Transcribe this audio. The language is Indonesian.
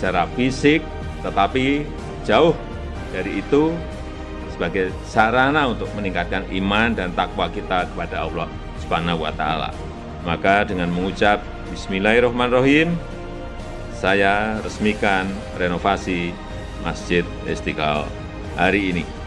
secara fisik, tetapi jauh dari itu sebagai sarana untuk meningkatkan iman dan takwa kita kepada Allah Subhanahu wa taala. Maka dengan mengucap bismillahirrahmanirrahim saya resmikan renovasi Masjid Istiqlal hari ini.